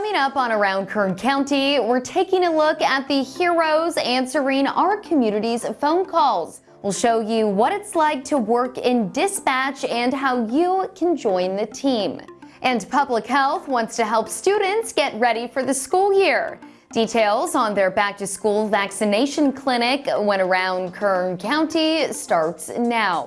Coming up on Around Kern County, we're taking a look at the heroes answering our community's phone calls. We'll show you what it's like to work in dispatch and how you can join the team. And Public Health wants to help students get ready for the school year. Details on their back to school vaccination clinic when around Kern County starts now.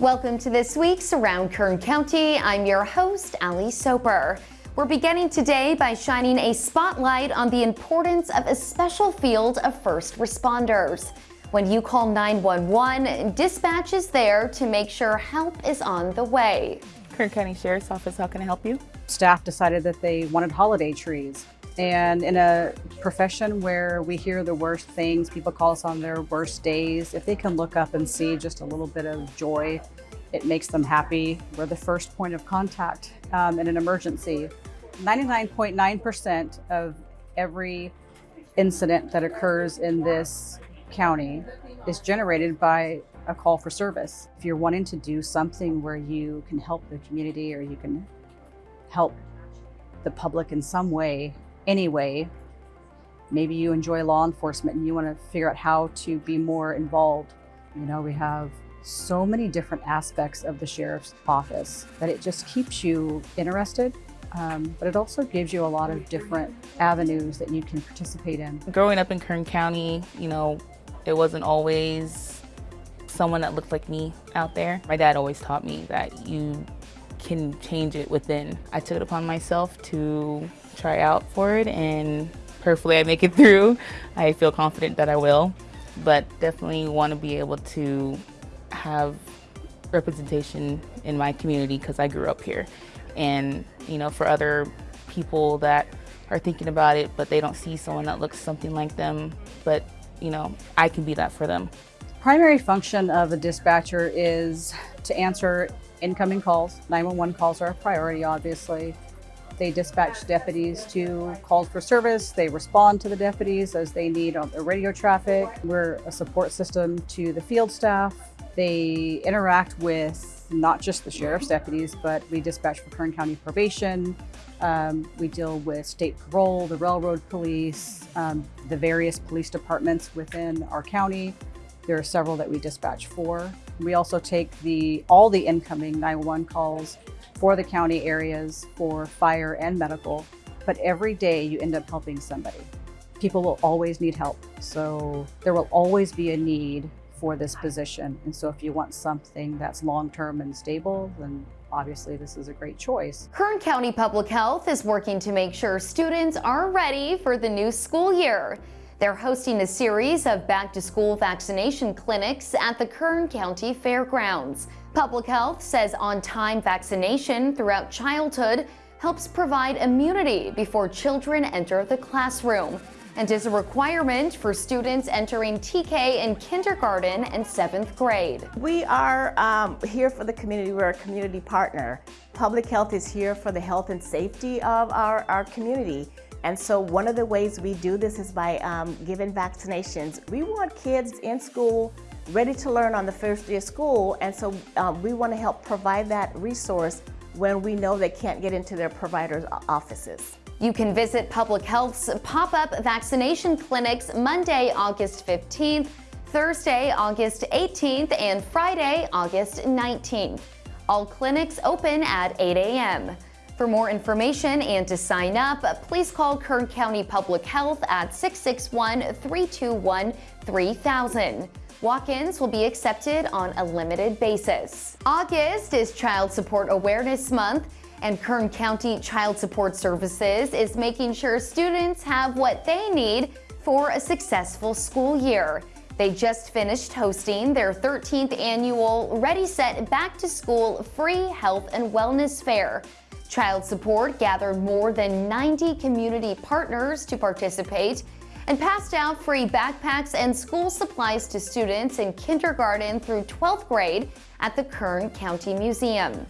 Welcome to this week's Around Kern County. I'm your host, Ali Soper. We're beginning today by shining a spotlight on the importance of a special field of first responders. When you call 911, dispatch is there to make sure help is on the way. Kern County Sheriff's Office, how can I help you? Staff decided that they wanted holiday trees. And in a profession where we hear the worst things, people call us on their worst days, if they can look up and see just a little bit of joy, it makes them happy. We're the first point of contact um, in an emergency. 99.9% of every incident that occurs in this county is generated by a call for service. If you're wanting to do something where you can help the community or you can help the public in some way, anyway. Maybe you enjoy law enforcement and you want to figure out how to be more involved. You know, we have so many different aspects of the sheriff's office that it just keeps you interested. Um, but it also gives you a lot of different avenues that you can participate in. Growing up in Kern County, you know, it wasn't always someone that looked like me out there. My dad always taught me that you can change it within. I took it upon myself to try out for it and hopefully I make it through. I feel confident that I will, but definitely want to be able to have representation in my community because I grew up here. And, you know, for other people that are thinking about it, but they don't see someone that looks something like them, but, you know, I can be that for them. Primary function of a dispatcher is to answer incoming calls. 911 calls are a priority, obviously. They dispatch deputies to calls for service. They respond to the deputies as they need on the radio traffic. We're a support system to the field staff. They interact with not just the sheriff's deputies, but we dispatch for Kern County Probation. Um, we deal with state parole, the railroad police, um, the various police departments within our county. There are several that we dispatch for. We also take the all the incoming 911 calls for the county areas for fire and medical, but every day you end up helping somebody. People will always need help. So there will always be a need for this position. And so if you want something that's long-term and stable, then obviously this is a great choice. Kern County Public Health is working to make sure students are ready for the new school year. They're hosting a series of back-to-school vaccination clinics at the Kern County Fairgrounds. Public Health says on-time vaccination throughout childhood helps provide immunity before children enter the classroom and is a requirement for students entering TK in kindergarten and seventh grade. We are um, here for the community. We're a community partner. Public Health is here for the health and safety of our, our community. And so one of the ways we do this is by um, giving vaccinations. We want kids in school ready to learn on the first day of school, and so um, we want to help provide that resource when we know they can't get into their provider's offices. You can visit Public Health's pop-up vaccination clinics Monday, August 15th, Thursday, August 18th, and Friday, August 19th. All clinics open at 8 a.m. For more information and to sign up, please call Kern County Public Health at 661-321-3000. Walk-ins will be accepted on a limited basis. August is Child Support Awareness Month, and Kern County Child Support Services is making sure students have what they need for a successful school year. They just finished hosting their 13th annual Ready Set Back to School Free Health and Wellness Fair. Child Support gathered more than 90 community partners to participate and passed out free backpacks and school supplies to students in kindergarten through 12th grade at the Kern County Museum.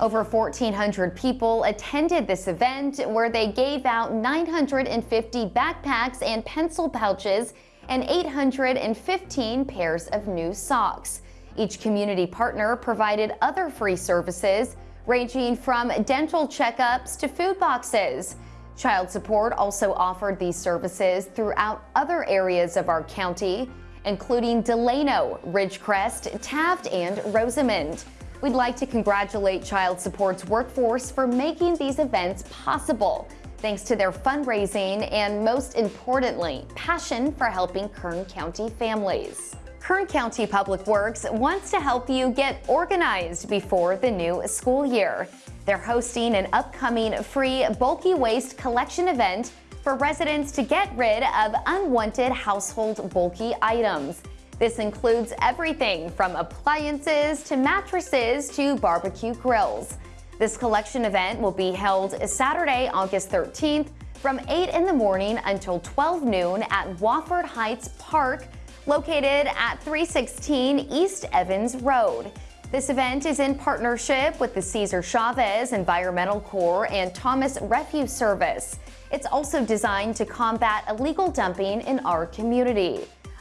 Over 1,400 people attended this event where they gave out 950 backpacks and pencil pouches and 815 pairs of new socks. Each community partner provided other free services ranging from dental checkups to food boxes. Child Support also offered these services throughout other areas of our county, including Delano, Ridgecrest, Taft, and Rosamond. We'd like to congratulate Child Support's workforce for making these events possible, thanks to their fundraising and, most importantly, passion for helping Kern County families. Kern County Public Works wants to help you get organized before the new school year. They're hosting an upcoming free bulky waste collection event for residents to get rid of unwanted household bulky items. This includes everything from appliances to mattresses to barbecue grills. This collection event will be held Saturday, August 13th from 8 in the morning until 12 noon at Wofford Heights Park located at 316 East Evans Road. This event is in partnership with the Cesar Chavez Environmental Corps and Thomas Refuse Service. It's also designed to combat illegal dumping in our community.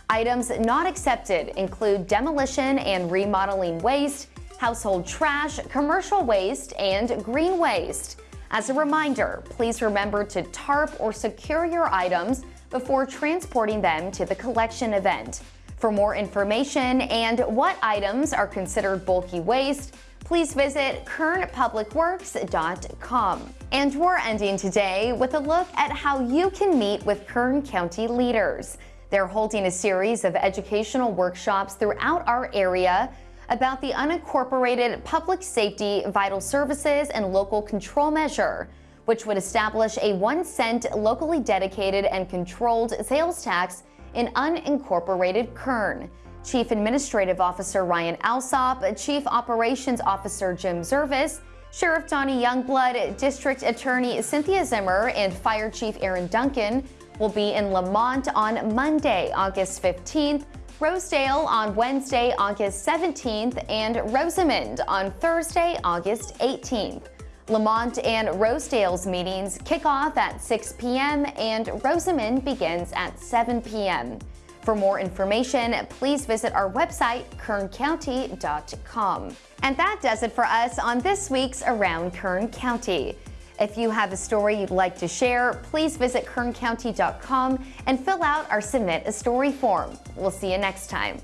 Items not accepted include demolition and remodeling waste, household trash, commercial waste, and green waste. As a reminder, please remember to tarp or secure your items before transporting them to the collection event. For more information and what items are considered bulky waste, please visit kernpublicworks.com. And we're ending today with a look at how you can meet with Kern County leaders. They're holding a series of educational workshops throughout our area about the unincorporated public safety, vital services, and local control measure which would establish a one cent locally dedicated and controlled sales tax in unincorporated Kern. Chief Administrative Officer Ryan Alsop, Chief Operations Officer Jim Zervis, Sheriff Donny Youngblood, District Attorney Cynthia Zimmer, and Fire Chief Aaron Duncan will be in Lamont on Monday, August 15th, Rosedale on Wednesday, August 17th, and Rosamond on Thursday, August 18th. Lamont and Rosedale's meetings kick off at 6 p.m. and Rosamond begins at 7 p.m. For more information, please visit our website, kerncounty.com. And that does it for us on this week's Around Kern County. If you have a story you'd like to share, please visit kerncounty.com and fill out our Submit a Story form. We'll see you next time.